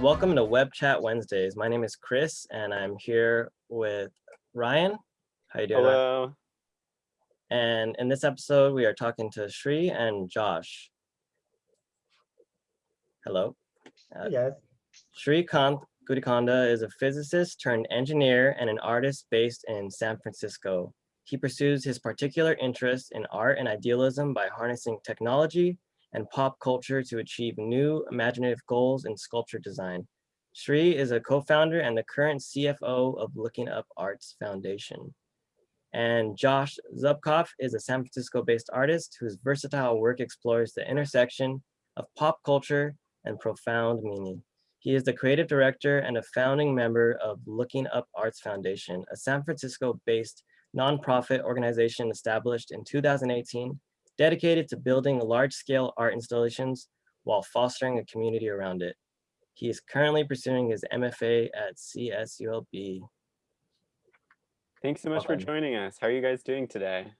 Welcome to Web Chat Wednesdays. My name is Chris and I'm here with Ryan. How you doing? Ryan? Hello. And in this episode, we are talking to Shri and Josh. Hello. Uh, Hey guys. Shri Kant Gudikonda is a physicist turned engineer and an artist based in San Francisco. He pursues his particular interest in art and idealism by harnessing technology and pop culture to achieve new imaginative goals in sculpture design. Shri is a co-founder and the current CFO of Looking Up Arts Foundation. And Josh Zubkov is a San Francisco-based artist whose versatile work explores the intersection of pop culture and profound meaning. He is the creative director and a founding member of Looking Up Arts Foundation, a San Francisco-based nonprofit organization established in 2018, dedicated to building large-scale art installations while fostering a community around it. He is currently pursuing his MFA at CSULB. Thanks so much for joining us. How are you guys doing today?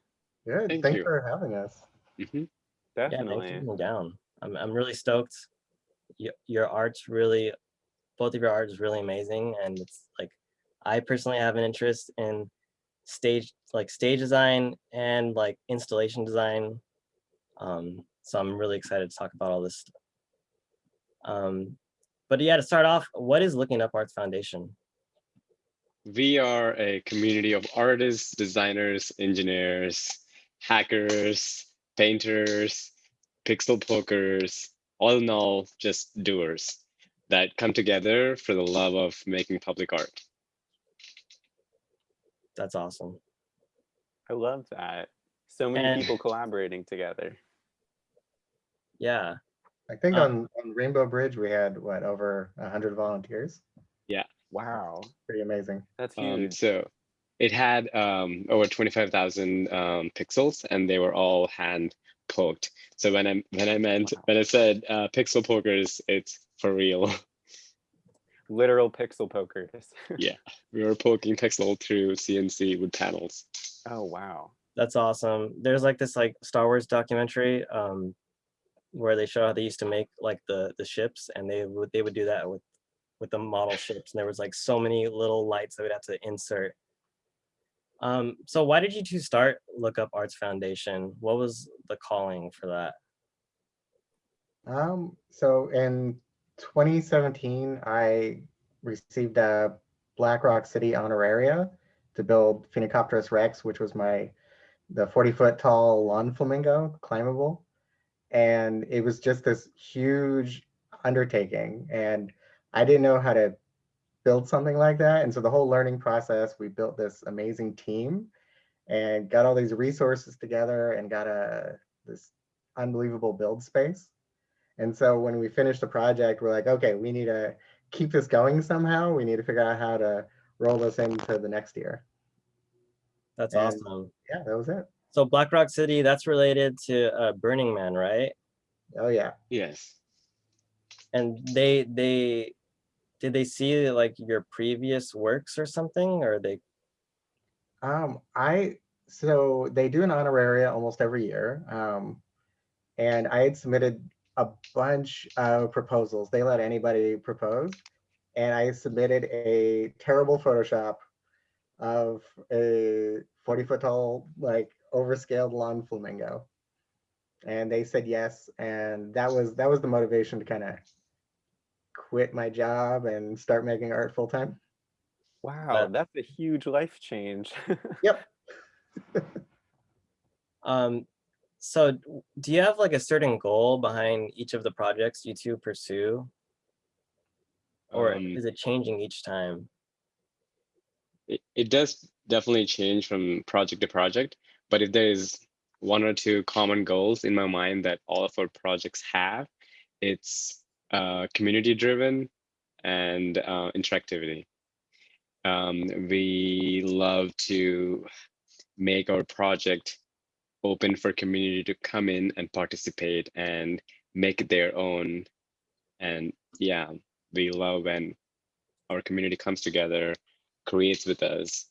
Good. Thank Thanks you. for having us. Mhm. Yeah, thanks for Definitely. coming down. I'm, I'm really stoked. Your, your art's really, both of your art is really amazing. And it's like, I personally have an interest in stage, like stage design and like installation design. Um, so I'm really excited to talk about all this. stuff. Um, but yeah, to start off, what is Looking Up Arts Foundation? We are a community of artists, designers, engineers, hackers, painters, pixel pokers, all in all, just doers that come together for the love of making public art. That's awesome. I love that. So many And- people collaborating together. Yeah, I think Uh, on, on Rainbow Bridge we had what over a hundred volunteers. Yeah. Wow, Pretty amazing. that's Um, huge. so it had um, over 25,000 um, pixels and they were all hand poked. So when I when I meant Wow. when I said uh, pixel pokers, it's for real. Literal pixel pokers. Yeah. we were poking pixel through CNC with panels. oh, wow. That's awesome. There's like this like Star Wars documentary um where they show how they used to make like the the ships and they would they would do that with with the model ships and there was like so many little lights that we'd have to insert. Um so why did you two start Look Up Arts Foundation? What was the calling for that? Um, so in 2017, I received a Black Rock City honoraria to build Phoenicopterus rex, which was my the 40 foot tall lawn flamingo, climbable. And it was just this huge undertaking. And I didn't know how to build something like that. And so the whole learning process, we built this amazing team and got all these resources together and got a this unbelievable build space. And so when we finished the project, we're like, okay, we need to keep this going somehow. We need to figure out how to roll this into the next year. That's And- awesome. Yeah, that was it. So Black Rock City, that's related to uh, Burning Man, right? Oh yeah. Yes. And they they did they see like your previous works or something or they Um, I so they do an honoraria almost every year. Um, and I had submitted a bunch of proposals. They let anybody propose. And I submitted a terrible Photoshop of a 40 foot tall, like overscaled lawn flamingo. And they said yes. And that was that was the motivation to kind of quit my job and start making art full time. Wow, That- that's a huge life change. Yep. Um, so do you have like a certain goal behind each of the projects you two pursue? Or Um, is it changing each time? it, it does definitely change from project to project but if there is one or two common goals in my mind that all of our projects have it's uh, community driven and uh, interactivity. Um, we love to make our project open for community to come in and participate and make it their own. And yeah we love when our community comes together creates with us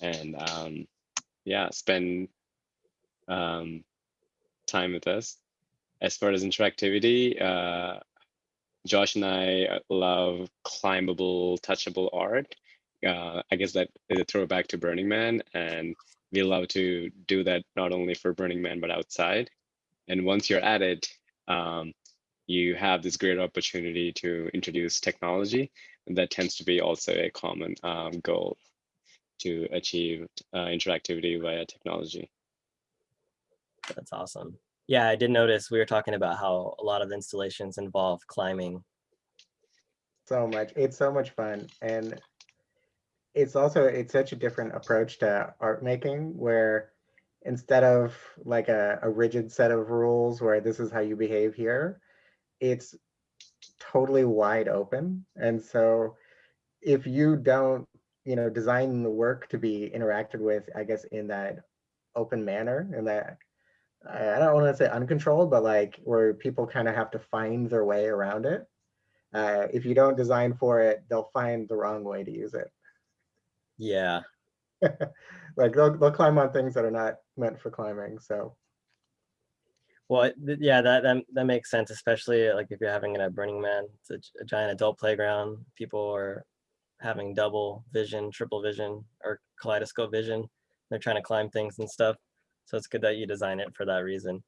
and um, yeah, spend um, time with us. As far as interactivity, uh, Josh and I love climbable, touchable art. Uh, I guess that is a throwback to Burning Man, and we love to do that not only for Burning Man but outside. And once you're at it, um, you have this great opportunity to introduce technology. And that tends to be also a common um, goal to achieve uh, interactivity via technology. That's awesome. Yeah, I did notice we were talking about how a lot of installations involve climbing. so much. It's so much fun. And it's also, it's such a different approach to art making where instead of like a, a rigid set of rules where this is how you behave here, it's totally wide open. And so if you don't, you know, design the work to be interacted with, I guess, in that open manner and that I don't want to say uncontrolled, but like where people kind of have to find their way around it. Uh, if you don't design for it, they'll find the wrong way to use it. Yeah, like they'll, they'll climb on things that are not meant for climbing. So well, yeah, that, that that makes sense, especially like if you're having it at Burning Man. It's a, a giant adult playground. People are having double vision, triple vision, or kaleidoscope vision. They're trying to climb things and stuff. So it's good that you design it for that reason.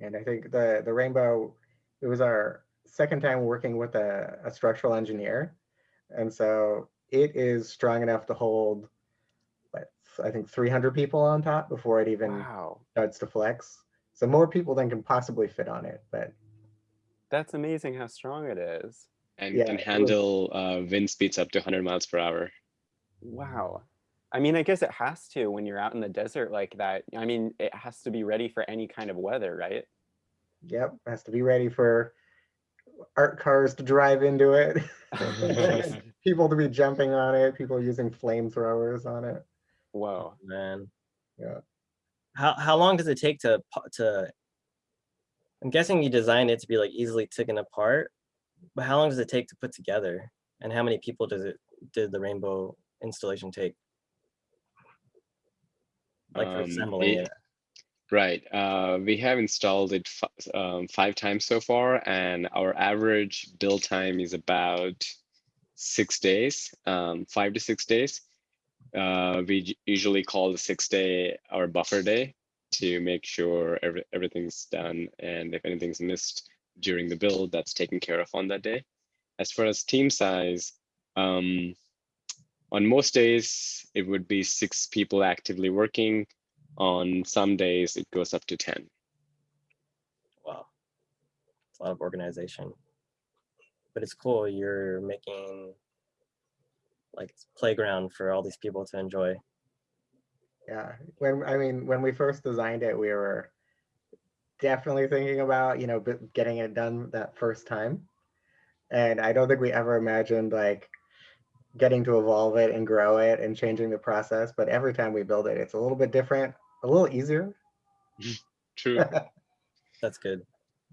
And I think the the rainbow, it was our second time working with a, a structural engineer. And so it is strong enough to hold, what, I think 300 people on top before it even Wow, starts to flex. So more people than can possibly fit on it. But that's amazing how strong it is. And Yeah, can it was- handle uh, wind speeds up to 100 miles per hour. Wow. I mean, I guess it has to when you're out in the desert like that. I mean, it has to be ready for any kind of weather, right? yep, has to be ready for art cars to drive into it. people to be jumping on it, people using flamethrowers on it. Whoa. Man. Yeah. How how long does it take to to? I'm guessing you designed it to be like easily taken apart, but how long does it take to put together? And how many people does it did the rainbow installation take? Like for Um, assembling it-. Right. Uh, we have installed it um, five times so far, and our average build time is about six days, um, five to six days. Uh, we usually call the six day our buffer day to make sure every, everything's done, and if anything's missed during the build, that's taken care of on that day. As far as team size, um, on most days, it would be six people actively working. On some days, it goes up to 10. Wow. It's a lot of organization. But it's cool. You're making like playground for all these people to enjoy. Yeah, when I mean, when we first designed it, we were definitely thinking about, you know, getting it done that first time. And I don't think we ever imagined like getting to evolve it and grow it and changing the process. But every time we build it, it's a little bit different, a little easier. True. That's good.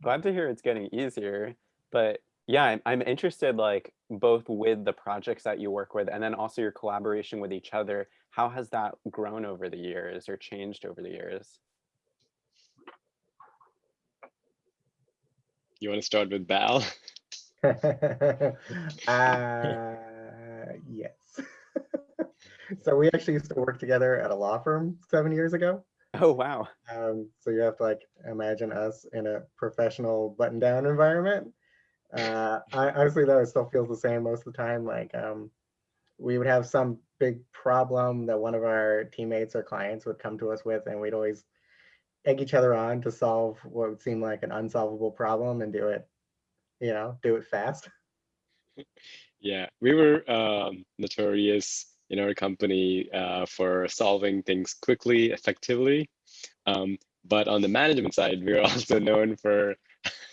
Glad to hear it's getting easier. But yeah, I'm, I'm interested like both with the projects that you work with and then also your collaboration with each other. How has that grown over the years or changed over the years? You want to start with Bal? uh, yes. so we actually used to work together at a law firm seven years ago. Oh, wow. Um, so you have to like imagine us in a professional button-down environment. Uh, I, honestly, though, it still feels the same most of the time. Like um, we would have some big problem that one of our teammates or clients would come to us with, and we'd always egg each other on to solve what would seem like an unsolvable problem and do it, you know, do it fast. Yeah, we were um, notorious in our company uh, for solving things quickly, effectively. Um, but on the management side, we were also known for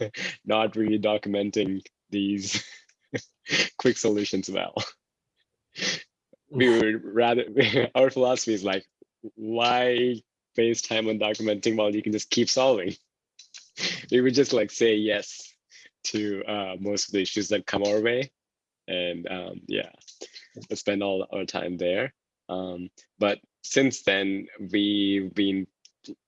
not really documenting these quick solutions well. We would rather, our philosophy is like, why waste time on documenting while you can just keep solving? We would just like say yes to uh, most of the issues that come our way and um, yeah, spend all our time there. Um, but since then, we've been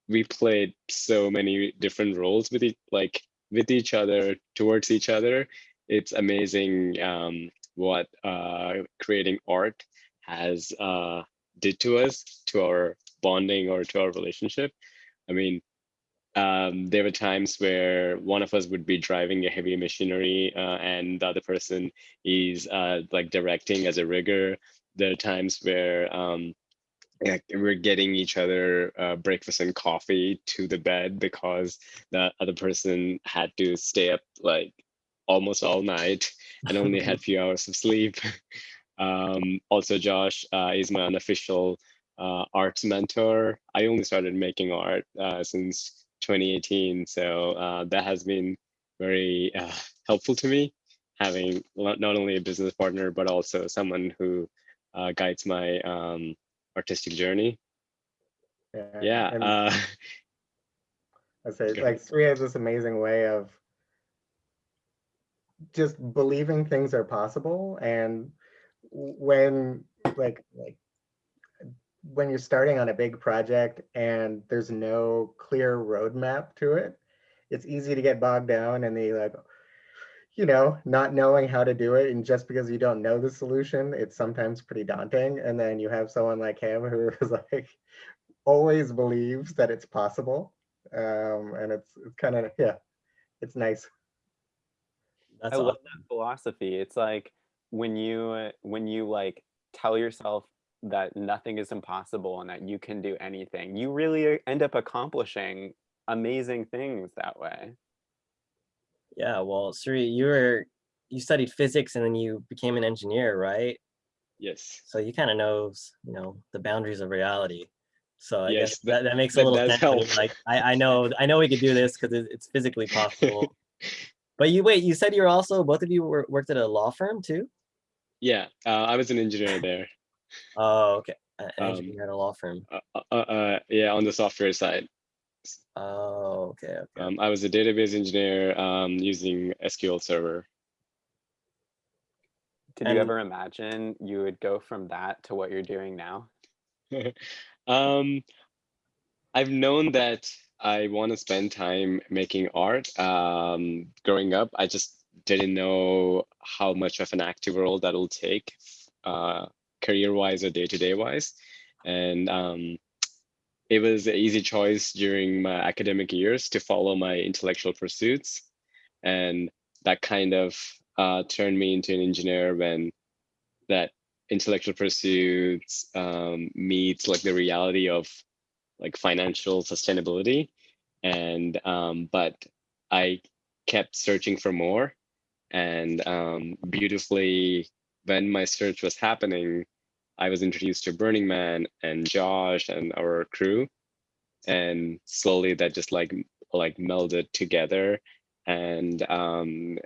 we played so many different roles with it, like with each other, towards each other. It's amazing um, what uh, creating art has uh, did to us, to our bonding or to our relationship. I mean, um, there were times where one of us would be driving a heavy machinery uh, and the other person is uh, like directing as a rigger. There are times where um, we're getting each other uh, breakfast and coffee to the bed because the other person had to stay up like almost all night and only had a few hours of sleep. Um, also, Josh uh, is my unofficial uh, arts mentor. I only started making art uh, since 2018, so uh, that has been very uh, helpful to me, having not only a business partner but also someone who uh, guides my um, artistic journey. Yeah. and Uh, I say like Sri has this amazing way of just believing things are possible and when like like when you're starting on a big project and there's no clear roadmap to it, it's easy to get bogged down in the like, you know, not knowing how to do it. And just because you don't know the solution, it's sometimes pretty daunting. And then you have someone like him who is like always believes that it's possible. Um, and it's, it's kind of, yeah, it's nice. That's I love that philosophy. It's like when you uh, when you like tell yourself that nothing is impossible and that you can do anything, you really uh, end up accomplishing amazing things that way. Yeah, well, Sri, you were you studied physics and then you became an engineer, right? yes. So you kind of knows, you know, the boundaries of reality. So I Yes, guess that- that, that makes a little does sense. help. Like I, I know I know we could do this because it's physically possible. but you wait, you said you're also both of you were, worked at a law firm too? Yeah, uh, I was an engineer there. Oh, okay. An Um, engineer at a law firm. Uh, uh, uh, uh, yeah, on the software side. Oh, okay, okay. Um, I was a database engineer um, using SQL Server. Did And- you ever imagine you would go from that to what you're doing now? um, I've known that I want to spend time making art. Um, growing up, I just didn't know how much of an active role that'll take, uh, career-wise or day-to-day wise. And um, it was an easy choice during my academic years to follow my intellectual pursuits, and that kind of uh, turned me into an engineer when that intellectual pursuits um, meets like the reality of like financial sustainability. And um, but i kept searching for more. And um, beautifully when my search was happening i was introduced to burning man and josh and our crew. And slowly that just like like melded together. And um,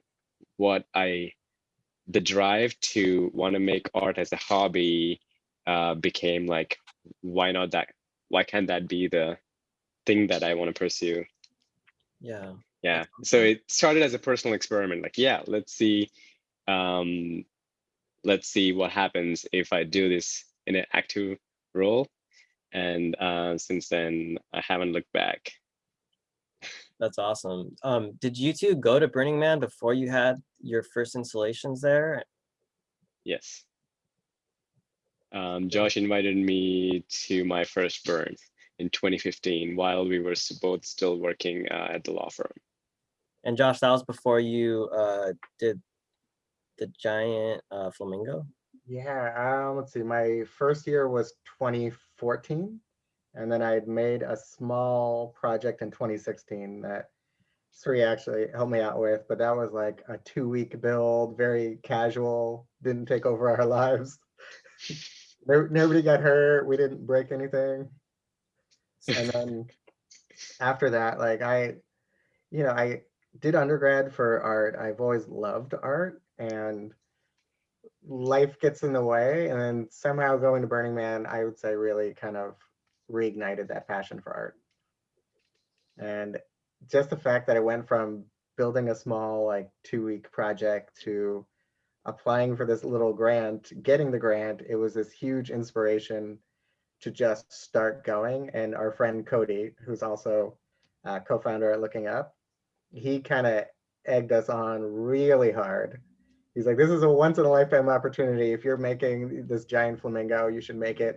what i the drive to want to make art as a hobby uh, became like why not that why can't that be the thing that i want to pursue? Yeah. yeah. So it started as a personal experiment like yeah let's see um let's see what happens if i do this in an active role. And uh since then i haven't looked back. That's awesome. Um, did you two go to Burning Man before you had your first installations there? yes. Um josh invited me to my first burn in 2015 while we were both still working uh, at the law firm. And Josh, that was before you uh, did the giant uh, flamingo. Yeah, um, let's see, my first year was 2014. And then I made a small project in 2016 that Sri actually helped me out with, but that was like a two week build, very casual, didn't take over our lives. Nobody got hurt, we didn't break anything. And then after that, like I, you know, I did undergrad for art. I've always loved art and life gets in the way. And then somehow going to Burning Man, I would say really kind of reignited that passion for art. And just the fact that I went from building a small, like two week project to applying for this little grant, getting the grant, it was this huge inspiration to just start going. And our friend Cody, who's also uh, co-founder at Looking Up, he kind of egged us on really hard. He's like, this is a once in a lifetime opportunity. If you're making this giant flamingo, you should make it,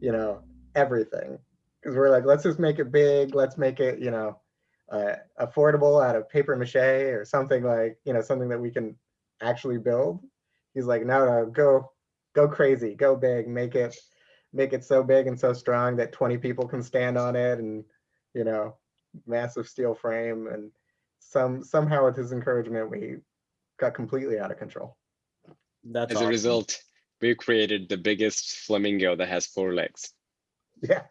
you know, everything. Because we're like, let's just make it big. Let's make it, you know, uh, affordable out of paper mache or something like, you know, something that we can actually build. He's like, no, no, go, go crazy, go big, make it, make it so big and so strong that 20 people can stand on it and, you know, massive steel frame and some somehow with his encouragement we got completely out of control That's As a result, we created the biggest flamingo that has four legs. yeah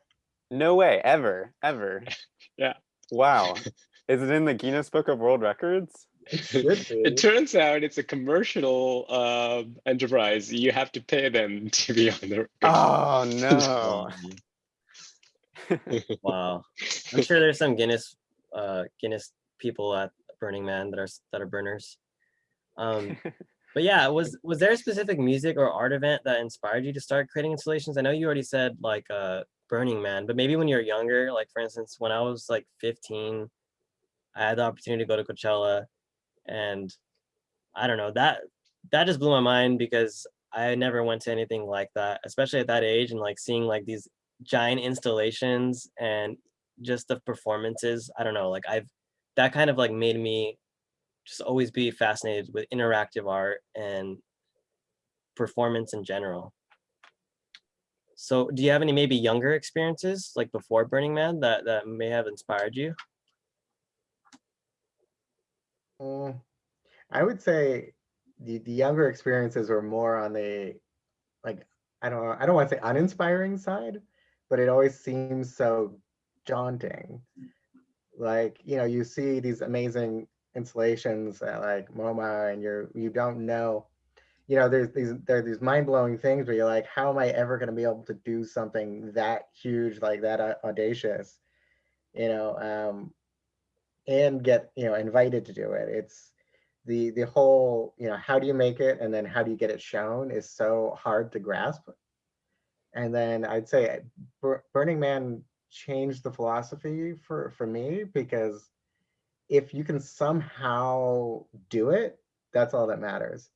No way, ever, ever. Yeah. Wow. Is it in the Guinness Book of World Records? it. It turns out it's a commercial um, enterprise. You have to pay them to be on the. Oh, no. Wow. I'm sure there's some Guinness, uh, Guinness people at Burning Man that are, that are burners. Um, but yeah, was, was there a specific music or art event that inspired you to start creating installations? I know you already said like, uh, Burning Man, but maybe when you were younger, like for instance, when I was like 15, I had the opportunity to go to Coachella and I don't know, that, that just blew my mind because I never went to anything like that, especially at that age and like seeing like these giant installations and just the performances. I don't know, like I've that kind of like made me just always be fascinated with interactive art and performance in general. So do you have any maybe younger experiences like before Burning Man that that may have inspired you? Mm, i would say the, the younger experiences were more on the like i don't i don't want to say uninspiring side but it always seems so daunting like you know you see these amazing installations at like MoMA and you're you don't know. You know there's these there are these mind-blowing things where you're like how am I ever going to be able to do something that huge like that audacious? You know um and get you know invited to do it. It's the the whole you know how do you make it and then how do you get it shown is so hard to grasp. And then I'd say Burning Man changed the philosophy for for me because if you can somehow do it, that's all that matters.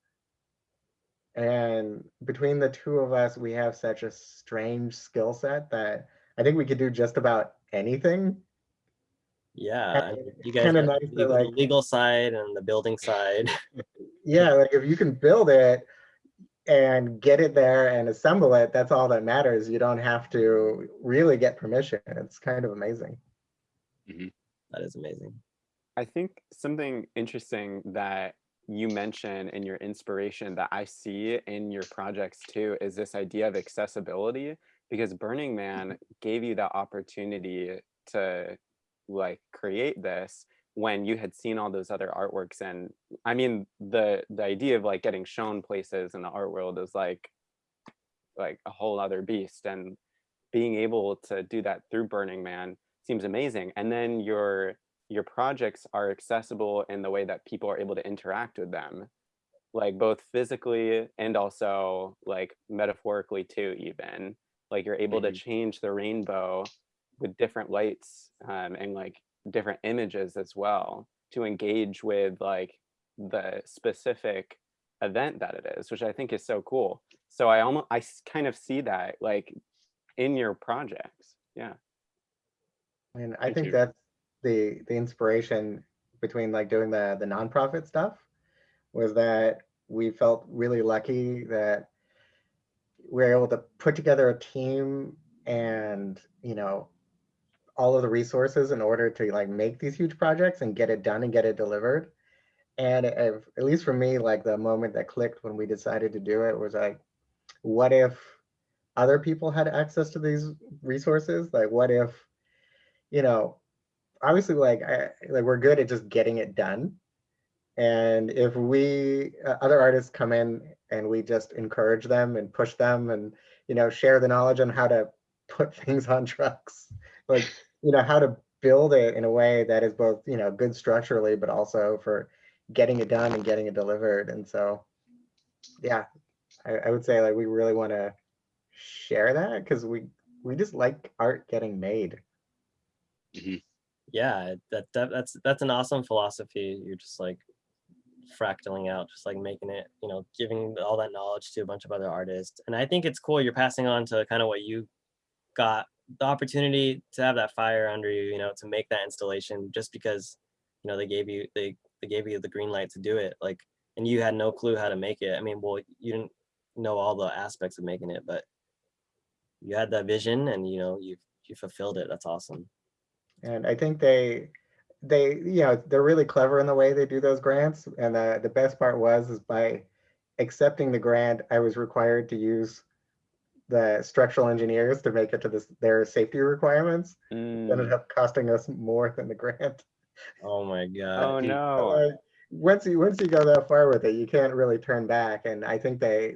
And between the two of us, we have such a strange skill set that I think we could do just about anything. Yeah, I you guys kinda got nice the legal- like- legal side and the building side. Yeah, like if you can build it and get it there and assemble it, that's all that matters. You don't have to really get permission. It's kind of amazing. Mm-hmm. That is amazing. I think something interesting that you mention in your inspiration that I see in your projects too is this idea of accessibility because Burning Man mm-hmm. gave you that opportunity to like create this when you had seen all those other artworks and I mean the the idea of like getting shown places in the art world is like like a whole other beast and being able to do that through Burning Man seems amazing. And then your your projects are accessible in the way that people are able to interact with them like both physically and also like metaphorically too even like you're able to Mhm. change the rainbow with different lights um, and like different images as well to engage with like the specific event that it is which i think is so cool so i almost I kind of see that like in your projects yeah And I Thank think you. that's the the inspiration between like doing the the nonprofit stuff was that we felt really lucky that we were able to put together a team and you know all of the resources in order to like make these huge projects and get it done and get it delivered. And if, at least for me, like the moment that clicked when we decided to do it was like, what if other people had access to these resources? Like, what if, you know, obviously, like, I, like we're good at just getting it done. And if we uh, other artists come in and we just encourage them and push them and you know share the knowledge on how to put things on trucks, like you know how to build it in a way that is both you know good structurally but also for getting it done and getting it delivered and so yeah i, I would say like we really want to share that because we we just like art getting made Mhm. Yeah, that, that that's that's an awesome philosophy. You're just like fractaling out, just like making it, you know, giving all that knowledge to a bunch of other artists. And I think it's cool. You're passing on to kind of what you got the opportunity to have that fire under you, you know, to make that installation just because, you know, they gave you they they gave you the green light to do it. Like, and you had no clue how to make it. I mean, well, you didn't know all the aspects of making it, but you had that vision and you know you you fulfilled it. That's awesome. And I think they, they, you know, they're really clever in the way they do those grants. And the, the best part was is by accepting the grant, I was required to use the structural engineers to make it to this, their safety requirements. Mm. Ended up costing us more than the grant. Oh my god. Oh no. like, once you once you go that far with it, you can't really turn back. And I think they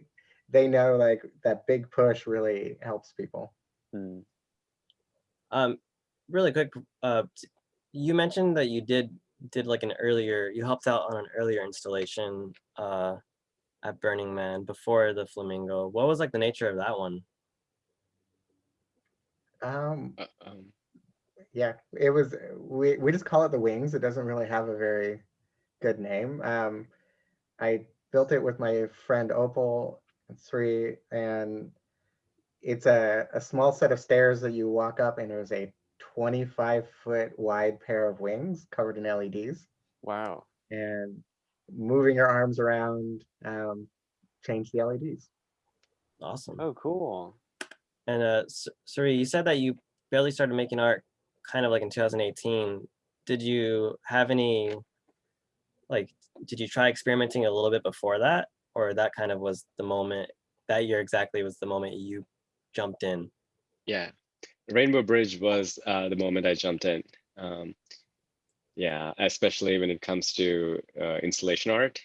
they know like that big push really helps people. Mm. Um, really quick, uh, you mentioned that you did did like an earlier, you helped out on an earlier installation uh, at Burning Man before the Flamingo. What was like the nature of that one? Um, Uh, yeah, it was, we, we just call it the wings. It doesn't really have a very good name. Um, I built it with my friend Opal and Sri, and it's a, a small set of stairs that you walk up and there's a 25 foot wide pair of wings covered in LEDs Wow. and moving your arms around, um, change the LEDs. Awesome. Oh, cool. And uh, S- Suri, you said that you barely started making art kind of like in 2018. Did you have any, like, did you try experimenting a little bit before that? Or that kind of was the moment, that year exactly was the moment you jumped in? yeah, Rainbow Bridge was uh, the moment I jumped in. Um, yeah, especially when it comes to uh, installation art.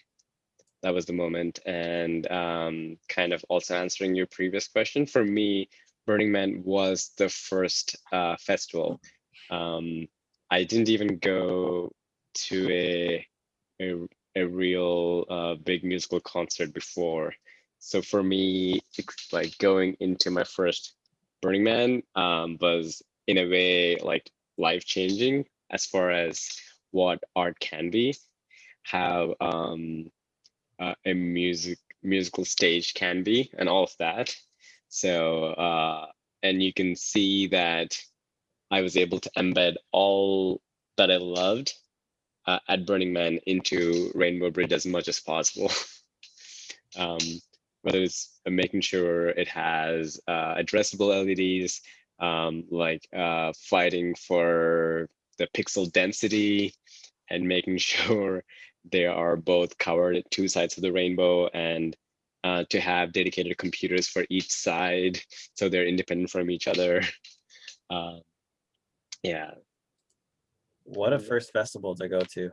That was the moment. And um, kind of also answering your previous question, for me, Burning Man was the first uh, festival. Um, I didn't even go to a, a, a real uh, big musical concert before. So for me, it's like going into my first Burning Man um, was in a way like life changing as far as what art can be, how um, uh, a music musical stage can be, and all of that. So uh, and you can see that I was able to embed all that I loved uh, at Burning Man into Rainbow Bridge as much as possible. um, whether it's making sure it has uh, addressable LEDs, um, like uh, fighting for the pixel density and making sure they are both covered at two sides of the rainbow and uh, to have dedicated computers for each side so they're independent from each other. Uh, yeah, What a first festival to go to.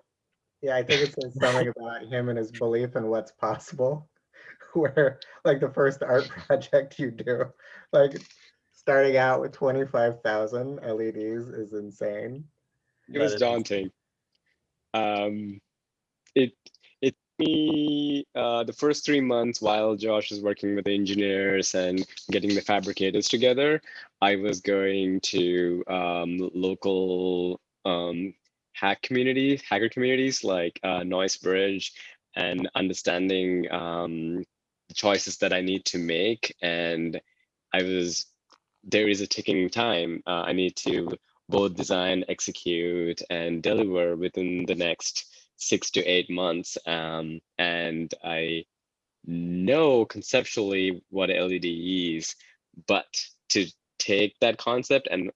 Yeah, I think it says something about him and his belief in what's possible. Where like the first art project you do, like starting out with 25,000 LEDs is insane. it was daunting. Um, it it me uh, the first three months while Josh was working with the engineers and getting the fabricators together. I was going to um, local um, hack communities, hacker communities like uh, Noisebridge, and understanding um, the choices that I need to make. And I was there is a ticking time. Uh, I need to both design, execute, and deliver within the next six to eight months. Um, and I know conceptually what LED is, but to take that concept and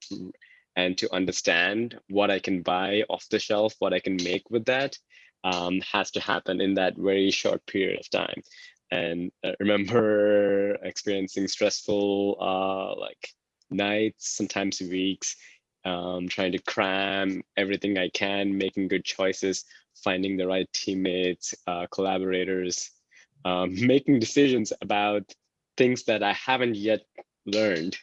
and to understand what I can buy off the shelf, what I can make with that, um, has to happen in that very short period of time. And I remember experiencing stressful uh, like nights, sometimes weeks, um, trying to cram everything I can, making good choices, finding the right teammates, uh, collaborators, um, making decisions about things that I haven't yet learned,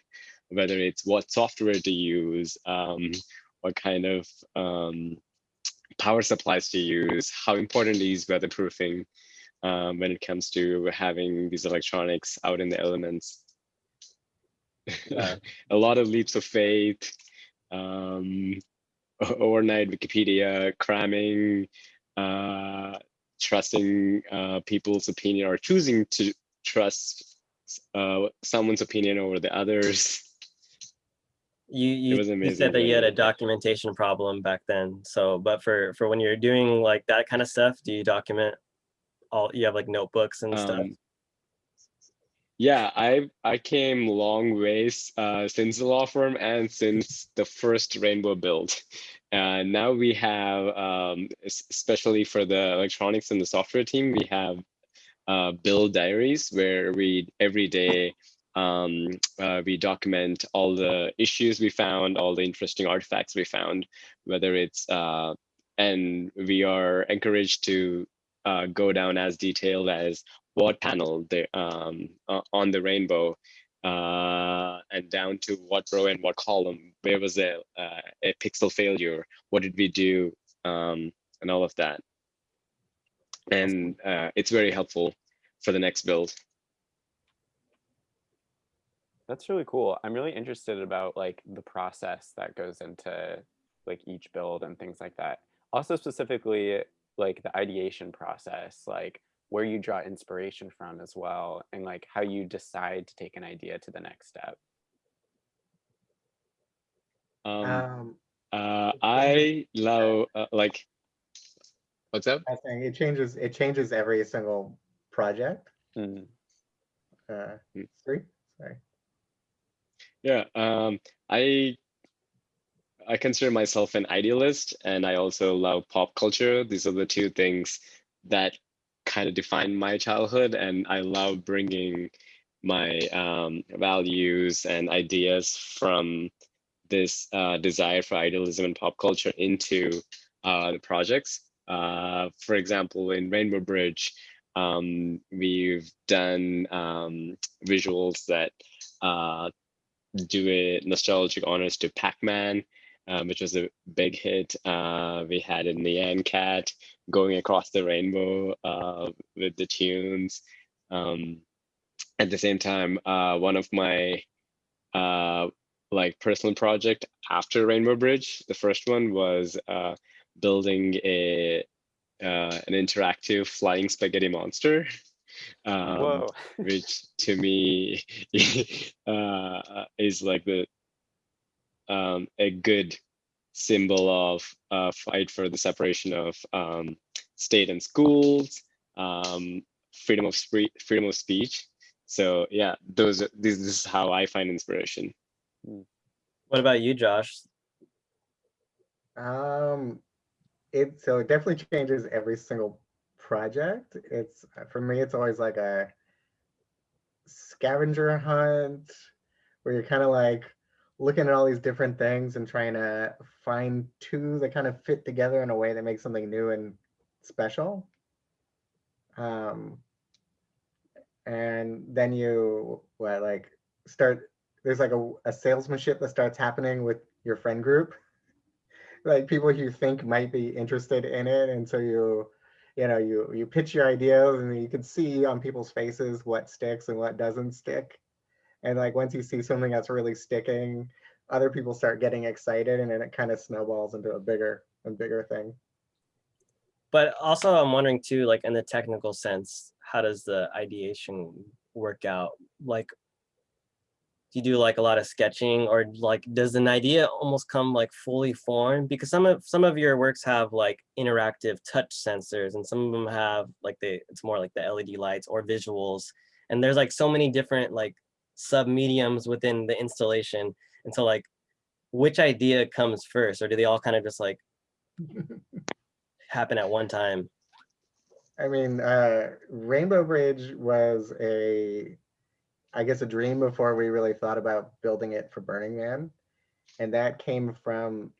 whether it's what software to use, um, what kind of um, power supplies to use, how important is weatherproofing um, when it comes to having these electronics out in the elements. A lot of leaps of faith. Um, overnight Wikipedia cramming, uh, trusting uh, people's opinion or choosing to trust uh, someone's opinion over the others. You you, was you said that you had a documentation problem back then. So, but for for when you're doing like that kind of stuff, do you document all? You have like notebooks and stuff. Um, yeah, I I came long ways uh, since the law firm and since the first Rainbow build. Uh, now we have, um, especially for the electronics and the software team, we have uh, build diaries where we every day um, uh, we document all the issues we found, all the interesting artifacts we found, whether it's uh, and we are encouraged to uh, go down as detailed as what panel the um, uh, on the rainbow uh, and down to what row and what column. Where was a, uh, a pixel failure? What did we do? Um, and all of that. And uh, it's very helpful for the next build. That's really cool. I'm really interested about like the process that goes into like each build and things like that. Also specifically like the ideation process, like where you draw inspiration from as well and like how you decide to take an idea to the next step. um, Um, uh, i love uh, like what's up I think it changes, it changes every single project. Mm, Uh, Mm. three, sorry. Yeah, um, I I consider myself an idealist, and I also love pop culture. These are the two things that kind of define my childhood, and I love bringing my um, values and ideas from this uh, desire for idealism and pop culture into uh, the projects. Uh, for example, in Rainbow Bridge, um, we've done um, visuals that uh, do a nostalgic honors to Pac-Man, um, which was a big hit. Uh, we had a Nyan Cat going across the rainbow uh, with the tunes. Um, at the same time, uh, one of my uh, like personal project after Rainbow Bridge, the first one was uh, building a uh, an interactive flying spaghetti monster. Um, which to me uh, is like the um, a good symbol of uh, fight for the separation of um, state and schools, um, freedom of spree- freedom of speech. So yeah, those are, this, this is how I find inspiration. What about you, Josh? Um, it, so it definitely changes every single project. It's, for me, it's always like a scavenger hunt where you're kind of like looking at all these different things and trying to find two that kind of fit together in a way that makes something new and special. Um, and then you what like start there's like a, a salesmanship that starts happening with your friend group like people you think might be interested in it and so you you know you you pitch your ideas and you can see on people's faces what sticks and what doesn't stick and like once you see something that's really sticking other people start getting excited and then it kind of snowballs into a bigger and bigger thing But also, I'm wondering too, like in the technical sense, how does the ideation work out? Like, do you do like a lot of sketching, or like does an idea almost come like fully formed? Because some of some of your works have like interactive touch sensors, and some of them have like the it's more like the LED lights or visuals, and there's like so many different like sub mediums within the installation. And so like, which idea comes first, or do they all kind of just like happen at one time? I mean, uh, Rainbow Bridge was a, I guess, a dream before we really thought about building it for Burning Man. And that came from,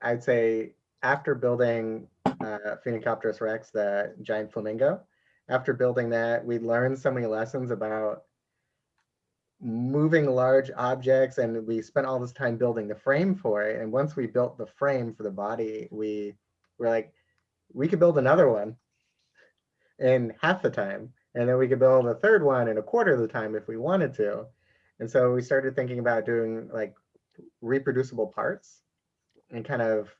I'd say, after building uh, Phoenicopterus rex, the giant flamingo, after building that, we learned so many lessons about moving large objects and we spent all this time building the frame for it. And once we built the frame for the body, we were like, we could build another one in half the time. And then we could build a third one in a quarter of the time if we wanted to. And so we started thinking about doing like reproducible parts. and kind of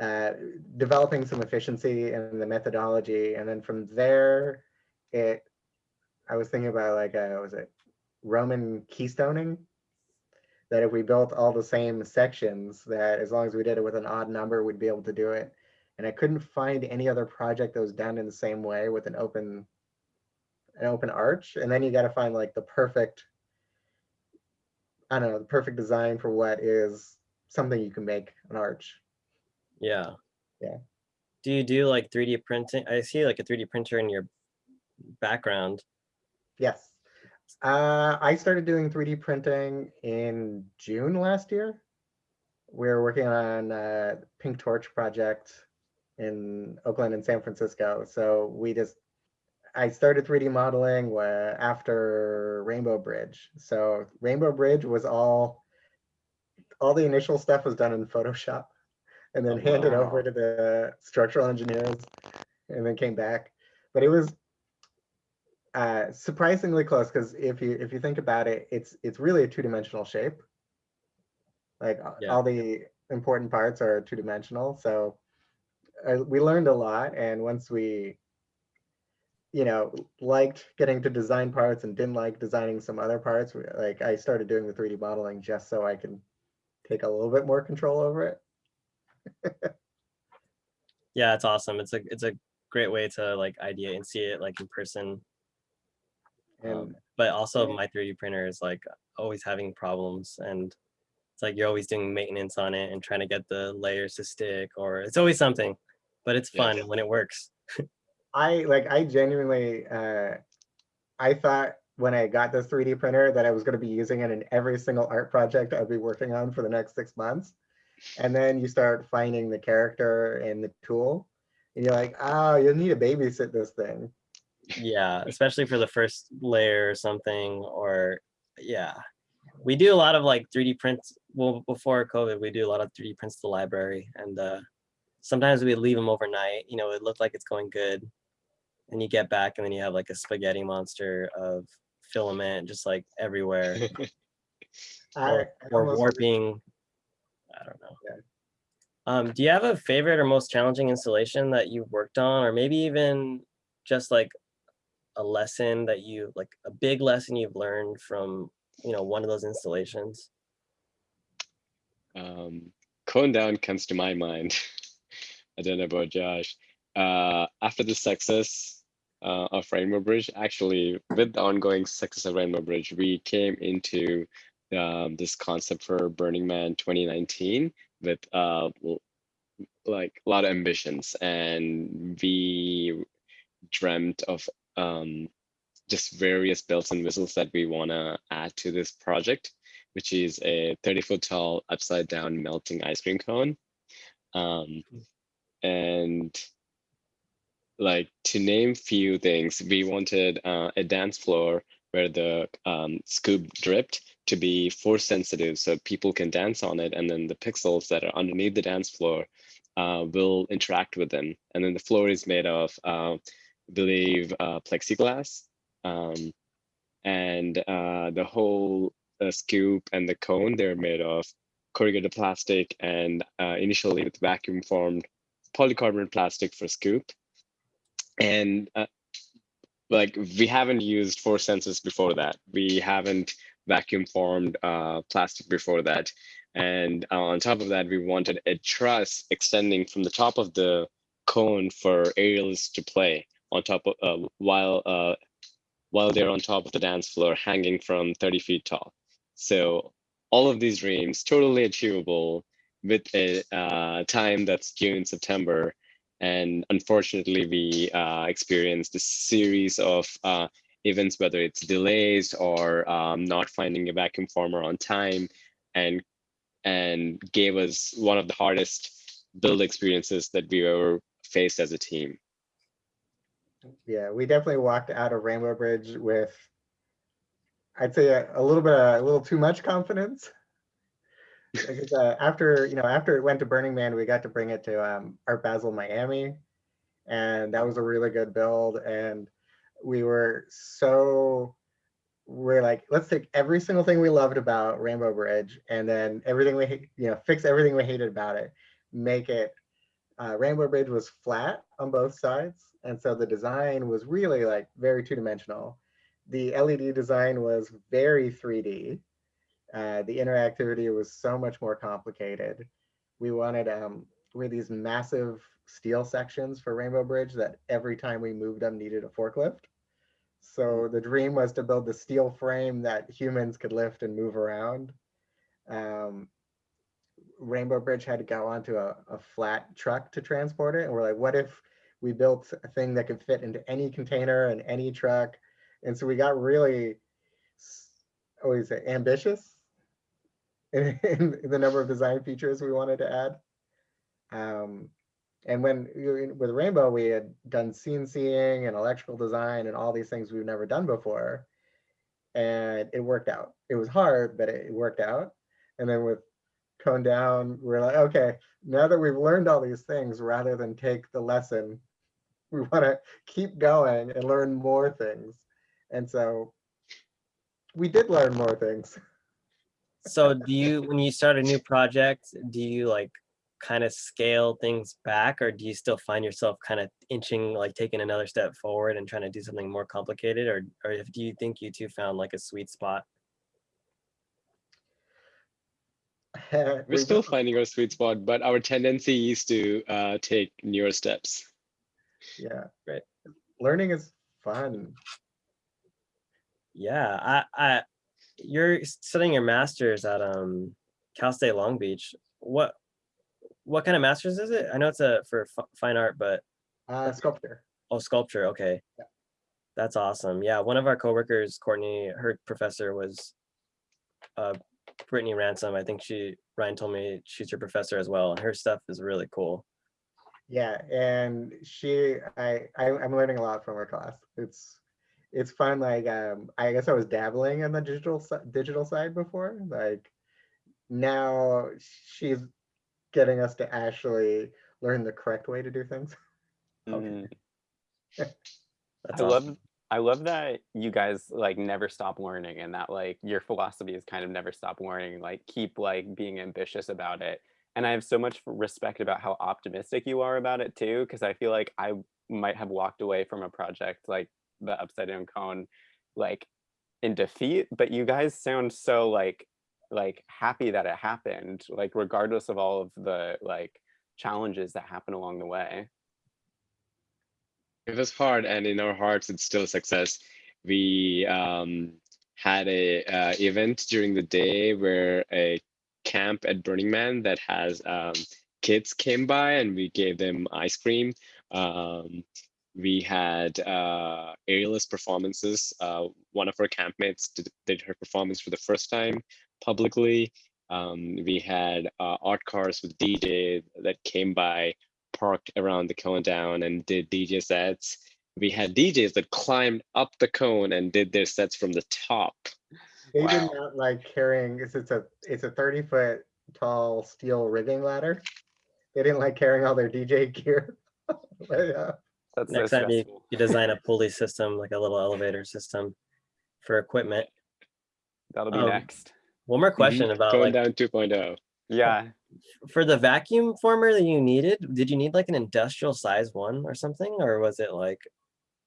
uh, developing some efficiency in the methodology. And then from there, it, I was thinking about like, uh, was it Roman keystoning? That if we built all the same sections, that as long as we did it with an odd number, we'd be able to do it. And I couldn't find any other project that was done in the same way with an open, an open arch. And then you got to find like the perfect, I don't know, the perfect design for what is something you can make an arch. Yeah. Yeah. Do you do like 3D printing? I see like a 3D printer in your background. Yes. Uh, I started doing 3D printing in June last year. We are working on a Pink Torch project in Oakland and San Francisco. So we just, I started 3D modeling after Rainbow Bridge. So Rainbow Bridge was all, all the initial stuff was done in Photoshop and then Oh, handed wow. over to the structural engineers and then came back. But it was uh, surprisingly close because if you if you think about it, it's it's really a two dimensional shape. Like Yeah. all the important parts are two dimensional, so uh, we learned a lot. And once we, you know, liked getting to design parts and didn't like designing some other parts, we- like I started doing the three D modeling just so I can take a little bit more control over it. Yeah, it's awesome. It's a it's a great way to like idea and see it like in person. And Um, but also my 3D printer is like always having problems and it's like you're always doing maintenance on it and trying to get the layers to stick or it's always something, but it's Yeah. fun when it works. I like I genuinely uh I thought when I got this 3D printer that I was going to be using it in every single art project I'd be working on for the next six months. And then you start finding the character and the tool and you're like, oh, you'll need to babysit this thing. Yeah, especially for the first layer or something or yeah. We do a lot of like 3D prints. Well, before COVID, we do a lot of 3D prints to the library and uh sometimes we leave them overnight, you know, it looked like it's going good. And you get back and then you have like a spaghetti monster of filament just like everywhere or, or warping. I don't know. Yeah. Um, do you have a favorite or most challenging installation that you've worked on, or maybe even just like a lesson that you like a big lesson you've learned from you know one of those installations? um, Cone Down comes to my mind. I don't know about Josh. Uh, after the success uh, of Rainbow Bridge, actually, with the ongoing success of Rainbow Bridge, we came into um, this concept for Burning Man 2019 with uh, like a lot of ambitions, and we dreamt of um, just various bells and whistles that we want to add to this project which is a 30 foot tall upside down melting ice cream cone. Um, and like to name few things, we wanted uh, a dance floor where the um, scoop dripped to be force sensitive so people can dance on it and then the pixels that are underneath the dance floor uh, will interact with them. And then the floor is made of, uh, believe, uh, plexiglass. Um, and uh, the whole the scoop and the cone they're made of corrugated plastic and uh, initially with vacuum formed polycarbonate plastic for scoop. And uh, like we haven't used force sensors before that. We haven't vacuum formed uh, plastic before that. And uh, on top of that we wanted a truss extending from the top of the cone for aerials to play on top of uh, while uh, while they're on top of the dance floor hanging from 30 feet tall so all of these dreams totally achievable with a uh, time that's June, September. And unfortunately, we uh, experienced a series of uh, events, whether it's delays or um, not finding a vacuum former on time, and and gave us one of the hardest build experiences that we ever faced as a team. Yeah, we definitely walked out of Rainbow Bridge with, I'd say a, a little bit, a little too much confidence. Because uh, after, you know, after it went to Burning Man, we got to bring it to um, Art Basel Miami, and that was a really good build. And we were so we're like, let's take every single thing we loved about Rainbow Bridge and then everything we, you know, fix everything we hated about it, make it, uh, Rainbow Bridge was flat on both sides. And so the design was really like very two dimensional. The LED design was very 3D. Uh, the interactivity was so much more complicated. We wanted, um, we had these massive steel sections for Rainbow Bridge that every time we moved them needed a forklift. So the dream was to build the steel frame that humans could lift and move around. Um, Rainbow Bridge had to go onto a, a flat truck to transport it. And we're like, what if we built a thing that could fit into any container and any truck? And so we got really, s- what do you say, ambitious in, in the number of design features we wanted to add. Um, and when with Rainbow, we had done CNCing and electrical design and all these things we've never done before. And it worked out. It was hard, but it worked out. And then with Cone Down, we're like, okay, now that we've learned all these things, rather than take the lesson, we want to keep going and learn more things. And so we did learn more things. So do you, when you start a new project, do you like kind of scale things back or do you still find yourself kind of inching, like taking another step forward and trying to do something more complicated? Or, or if, do you think you two found like a sweet spot? We're still finding our sweet spot, but our tendency is to uh, take newer steps. Yeah. Right. Learning is fun. Yeah, I, I, you're studying your master's at um Cal State Long Beach. What, what kind of master's is it? I know it's a for fi- fine art, but Uh, sculpture. oh, sculpture. Okay, Yeah. that's awesome. Yeah, one of our coworkers, Courtney, her professor was uh Brittany Ransom. I think she Ryan told me she's your professor as well, and her stuff is really cool. Yeah, and she, I, I, I'm learning a lot from her class. It's, it's fun. Like, um, I guess I was dabbling in the digital, digital side before. Like, now she's getting us to actually learn the correct way to do things. Okay. That's I awesome. love I love that you guys like never stop learning and that like your philosophy is kind of never stop learning, like keep like being ambitious about it. And I have so much respect about how optimistic you are about it too, because I feel like I might have walked away from a project like the upside down cone like in defeat, but you guys sound so like like happy that it happened, like regardless of all of the like challenges that happen along the way. It was hard, and in our hearts, it's still a success. We um, had a uh, event during the day where a camp at Burning Man that has um, kids came by, and we gave them ice cream. Um, we had uh, aerialist performances. Uh, one of our campmates did, did her performance for the first time publicly. Um, we had uh, art cars with DJ that came by parked around the cone down and did DJ sets. We had DJs that climbed up the cone and did their sets from the top. They did not like carrying, it's, it's a, it's a 30 foot tall steel rigging ladder. They didn't like carrying all their DJ gear. But, yeah. That's Next so time you, you design a pulley system, like a little elevator system for equipment. That'll be Um, next. One more question about Cone like down oh. 2.0. Yeah. for the vacuum former that you needed, did you need like an industrial size one or something? Or was it like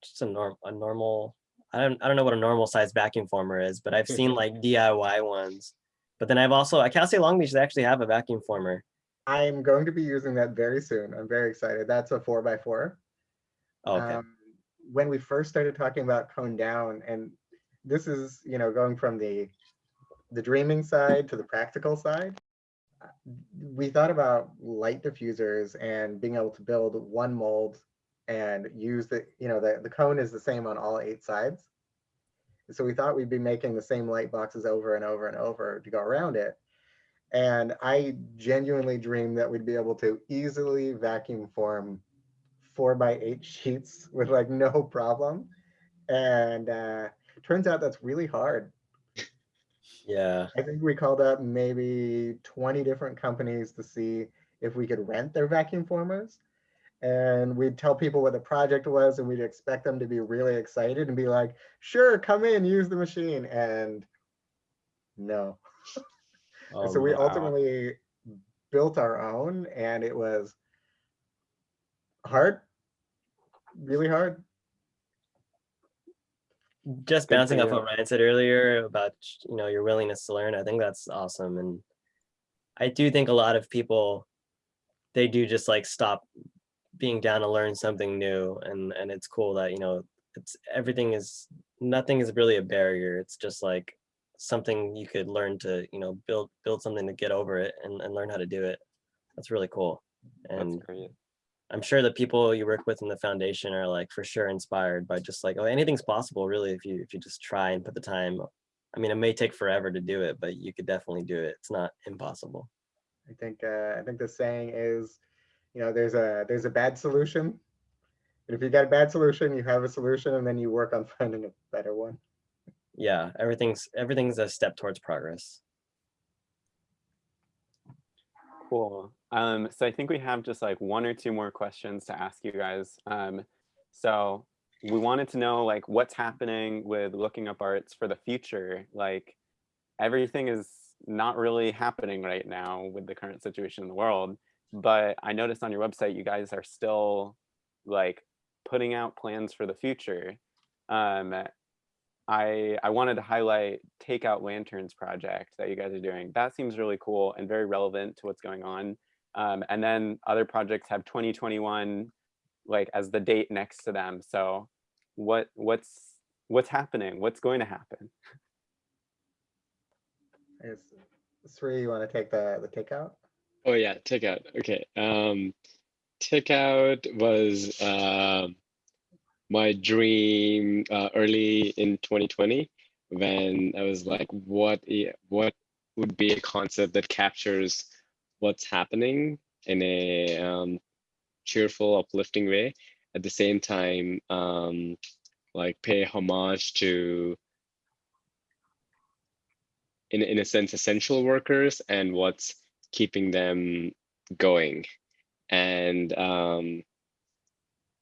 just a norm, a normal, I don't, I don't know what a normal size vacuum former is, but I've seen like DIY ones. But then I've also, at Cal State Long Beach, they actually have a vacuum former. I'm going to be using that very soon. I'm very excited. That's a four by four. Oh, okay, um, when we first started talking about cone down and this is you know going from the the dreaming side to the practical side uh, we thought about light diffusers and being able to build one mold and use the you know the, the cone is the same on all eight sides so we thought we'd be making the same light boxes over and over and over to go around it and i genuinely dreamed that we'd be able to easily vacuum form four by eight sheets with like no problem. And uh, turns out that's really hard. yeah, I think we called up maybe 20 different companies to see if we could rent their vacuum formers. And we'd tell people what the project was and we'd expect them to be really excited and be like, sure, come in, use the machine. And no. Oh, And so we wow. ultimately built our own and it was hard, really hard. Just Good bouncing off what Ryan said earlier about, you know, your willingness to learn, I think that's awesome. And I do think a lot of people, they do just like stop being down to learn something new. And, and it's cool that, you know, it's, everything is, nothing is really a barrier. It's just like something you could learn to, you know, build, build something to get over it and, and learn how to do it. That's really cool. And. I'm sure the people you work with in the foundation are like for sure inspired by just like, oh, anything's possible really if you if you just try and put the time. I mean, it may take forever to do it, but you could definitely do it. It's not impossible. I think uh, I think the saying is, you know, there's a there's a bad solution. And if you got a bad solution, you have a solution and then you work on finding a better one. Yeah, everything's everything's a step towards progress. Cool. Um, so I think we have just like one or two more questions to ask you guys. Um, so we wanted to know like what's happening with looking up arts for the future. Like everything is not really happening right now with the current situation in the world. But I noticed on your website, you guys are still like putting out plans for the future. Um, I I wanted to highlight Takeout Lanterns project that you guys are doing. That seems really cool and very relevant to what's going on. Um, and then other projects have 2021 like as the date next to them. So what what's what's happening? What's going to happen? Is Sri, you want to take the the takeout? Oh yeah, takeout. Okay. Um, takeout was um my dream uh, early in 2020 when I was like, what what would be a concept that captures what's happening in a um, cheerful, uplifting way. At the same time, um, like pay homage to in in a sense essential workers and what's keeping them going. And um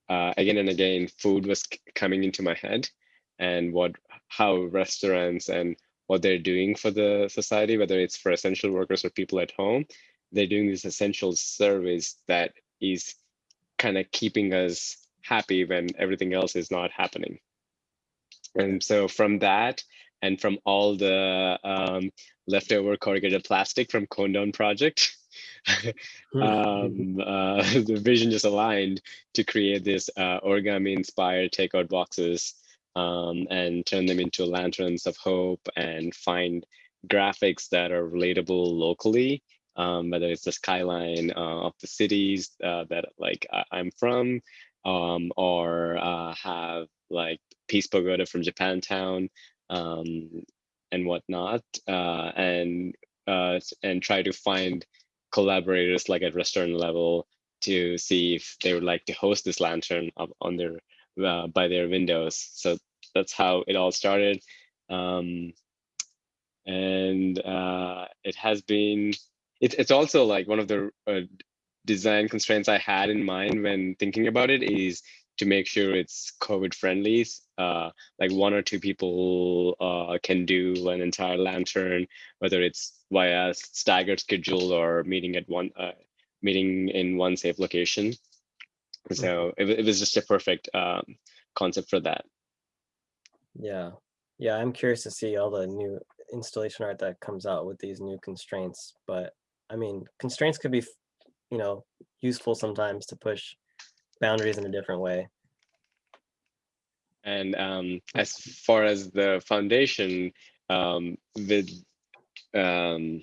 uh, again and again food was coming into my head and what how restaurants and what they're doing for the society whether it's for essential workers or people at home they're doing this essential service that is kind of keeping us happy when everything else is not happening. And so from that and from all the um, leftover corrugated plastic from Cone Down Project, um, uh, the vision just aligned to create this uh, origami-inspired takeout boxes um, and turn them into lanterns of hope and find graphics that are relatable locally, um, whether it's the skyline uh, of the cities uh, that like I- I'm from, um, or uh, have like Peace Pagoda from Japantown, um, and whatnot, uh, and uh, and try to find collaborators like at restaurant level to see if they would like to host this lantern up on their uh, by their windows. So that's how it all started, um, and uh, it has been. It's it's also like one of the uh, design constraints I had in mind when thinking about it is to make sure it's COVID friendly. Uh, like one or two people uh, can do an entire lantern, whether it's via staggered schedule or meeting at one uh, meeting in one safe location. So it, it was just a perfect um, concept for that. Yeah. Yeah, I'm curious to see all the new installation art that comes out with these new constraints. But I mean, constraints could be, you know, useful sometimes to push boundaries in a different way. And um, as far as the foundation, um, with um,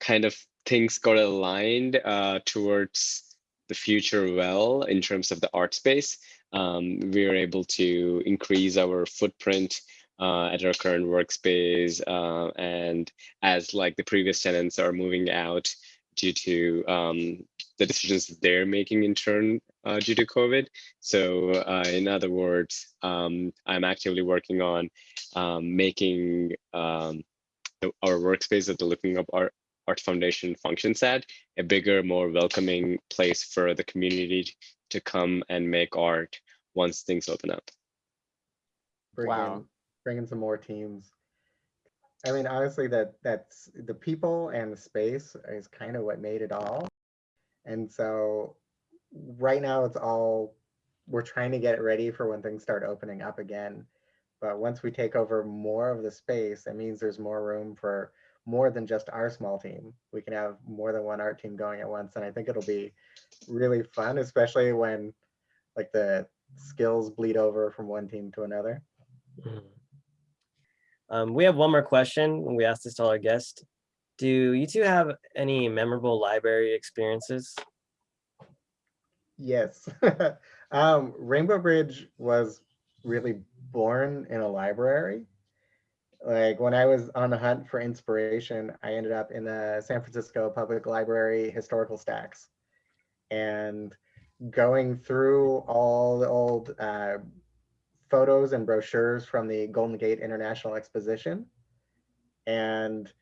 kind of things got aligned uh, towards the future well in terms of the art space. Um, we were able to increase our footprint uh, at our current workspace, uh, and as like the previous tenants are moving out due to um, the decisions they're making in turn uh, due to COVID. So, uh, in other words, um, I'm actively working on um, making um, our workspace at the Looking Up Art, Art Foundation functions at a bigger, more welcoming place for the community to come and make art once things open up. Bring Wow. in, bring in some more teams. I mean, honestly, that that's the people and the space is kind of what made it all. And so right now it's all, we're trying to get it ready for when things start opening up again. But once we take over more of the space, it means there's more room for more than just our small team. We can have more than one art team going at once. And I think it'll be really fun, especially when like the skills bleed over from one team to another. Mhm. Um, we have one more question. We asked this to all our guests. Do you two have any memorable library experiences? Yes. um, Rainbow Bridge was really born in a library. Like when I was on the hunt for inspiration, I ended up in the San Francisco Public Library historical stacks and going through all the old uh, photos and brochures from the Golden Gate International Exposition. And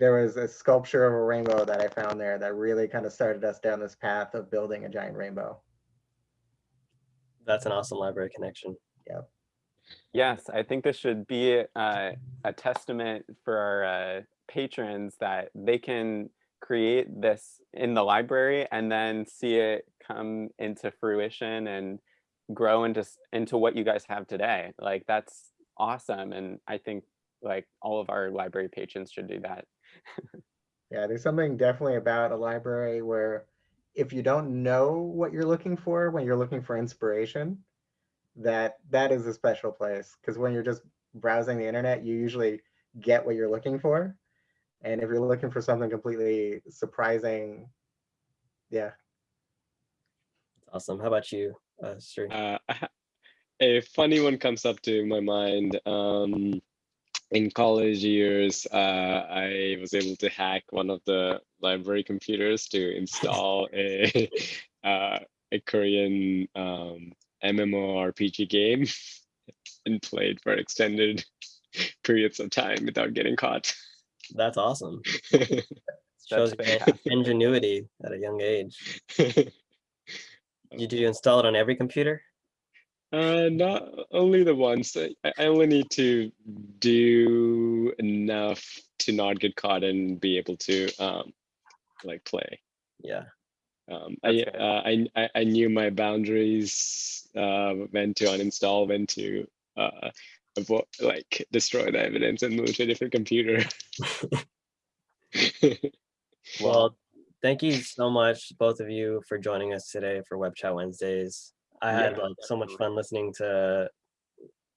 there was a sculpture of a rainbow that I found there that really kind of started us down this path of building a giant rainbow. That's an awesome library connection. Yeah. Yes, I think this should be uh, a testament for our uh, patrons that they can create this in the library and then see it come into fruition and grow into into what you guys have today. Like that's awesome, and I think like all of our library patrons should do that. Yeah, there's something definitely about a library where if you don't know what you're looking for when you're looking for inspiration, that that is a special place. Because when you're just browsing the internet, you usually get what you're looking for. And if you're looking for something completely surprising, yeah, Awesome. How about you, uh, Sri? Uh, a funny one comes up to my mind. Um, in college years, uh, I was able to hack one of the library computers to install a uh, a Korean um, MMORPG game and played for extended periods of time without getting caught. That's awesome. Shows your in- fantastic. ingenuity at a young age. Did you install it on every computer? Uh, not only the ones. I, I only need to do enough to not get caught and be able to um, like play. Yeah. Um, I, uh, I I knew my boundaries. Uh, when to uninstall, when to uh, avo- like destroy the evidence and move to a different computer. Well, thank you so much, both of you, for joining us today for Web Chat Wednesdays. I had Yeah, like so much fun listening to,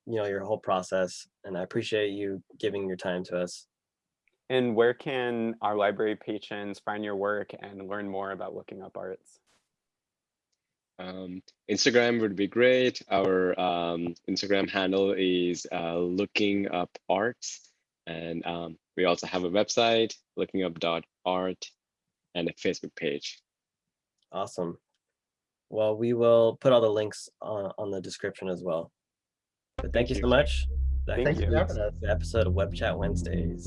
you know, your whole process, and I appreciate you giving your time to us. And where can our library patrons find your work and learn more about looking up arts? Um, Instagram would be great. Our um, Instagram handle is uh, looking up arts. And um, we also have a website, looking up dot art, and a Facebook page. Awesome. Well, we will put all the links on, on the description as well. But thank, Thank you so much. That Thank for you. having us. the episode of Web Chat Wednesdays.